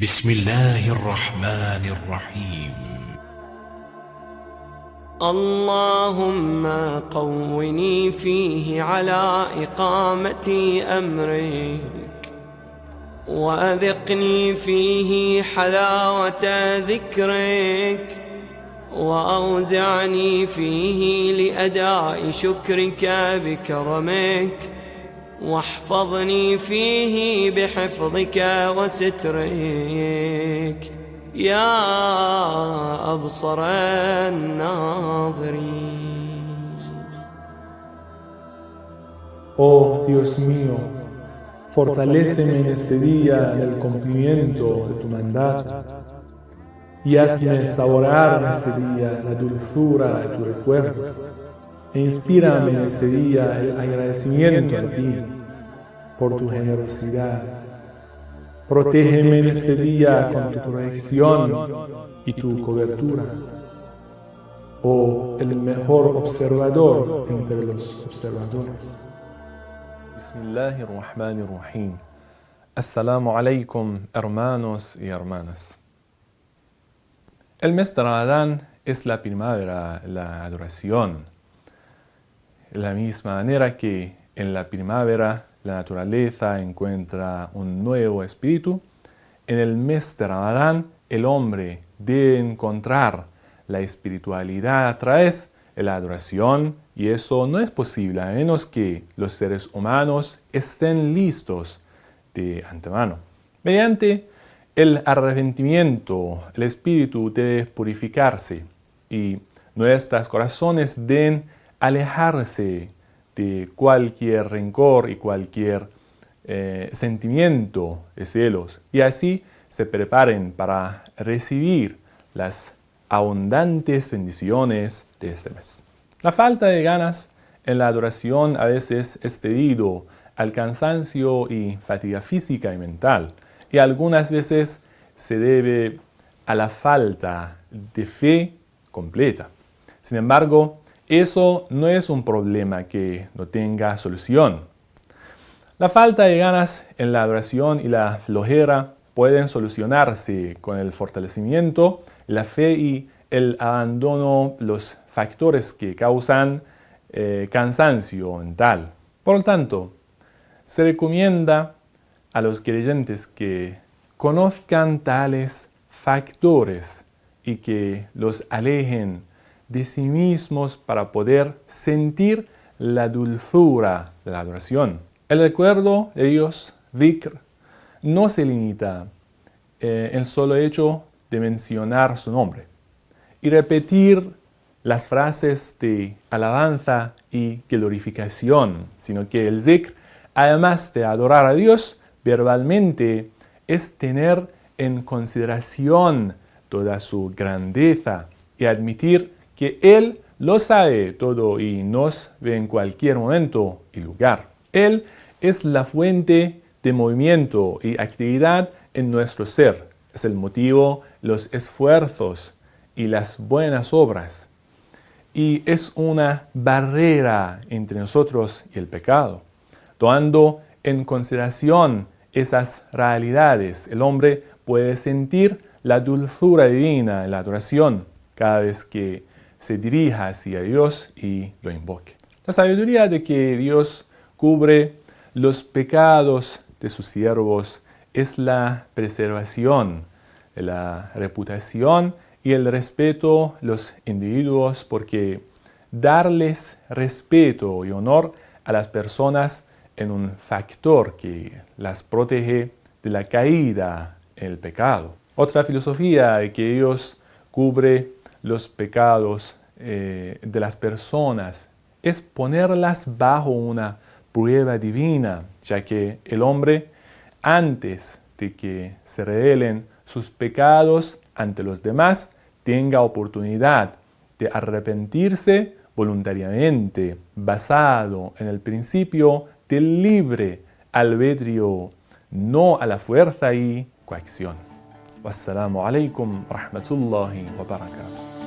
بسم الله الرحمن الرحيم. اللهم قوني فيه على إقامة أمرك وأذقني فيه حلاوة ذكرك وأوزعني فيه لأداء شكرك بكرمك. واحفظني فيه بحفظك وسترك يا أبصر الناظرين Oh Dios mío, fortaléceme en este día en el cumplimiento de tu mandato y hazme saborear en este día la dulzura de tu recuerdo e inspírame en este día el agradecimiento a ti por tu generosidad. Protégeme en este día con tu protección y tu cobertura. Oh, el mejor observador entre los observadores. Bismillahirrahmanirrahim. Assalamu alaikum, hermanos y hermanas. El mes de Ramadán es la primavera, la adoración. De la misma manera que en la primavera la naturaleza encuentra un nuevo espíritu, en el mes de Ramadán el hombre debe encontrar la espiritualidad a través de la adoración y eso no es posible a menos que los seres humanos estén listos de antemano. Mediante el arrepentimiento, el espíritu debe purificarse y nuestros corazones deben alejarse de cualquier rencor y cualquier eh, sentimiento de celos y así se preparen para recibir las abundantes bendiciones de este mes. La falta de ganas en la adoración a veces es debido al cansancio y fatiga física y mental y algunas veces se debe a la falta de fe completa. Sin embargo, eso no es un problema que no tenga solución. La falta de ganas en la adoración y la flojera pueden solucionarse con el fortalecimiento, la fe y el abandono, los factores que causan eh, cansancio mental. Por lo tanto, se recomienda a los creyentes que conozcan tales factores y que los alejen de sí mismos para poder sentir la dulzura de la adoración. El recuerdo de Dios, dhikr, no se limita eh, solo hecho de mencionar su nombre y repetir las frases de alabanza y glorificación, sino que el zikr, además de adorar a Dios verbalmente, es tener en consideración toda su grandeza y admitir que Él lo sabe todo y nos ve en cualquier momento y lugar. Él es la fuente de movimiento y actividad en nuestro ser. Es el motivo, los esfuerzos y las buenas obras. Y es una barrera entre nosotros y el pecado. Tomando en consideración esas realidades, el hombre puede sentir la dulzura divina en la adoración cada vez que se dirija hacia Dios y lo invoque. La sabiduría de que Dios cubre los pecados de sus siervos es la preservación de la reputación y el respeto de los individuos porque darles respeto y honor a las personas es un factor que las protege de la caída en el pecado. Otra filosofía de que Dios cubre los pecados eh, de las personas es ponerlas bajo una prueba divina, ya que el hombre, antes de que se revelen sus pecados ante los demás, tenga oportunidad de arrepentirse voluntariamente, basado en el principio del libre albedrío, no a la fuerza y coacción. والسلام عليكم ورحمة الله وبركاته.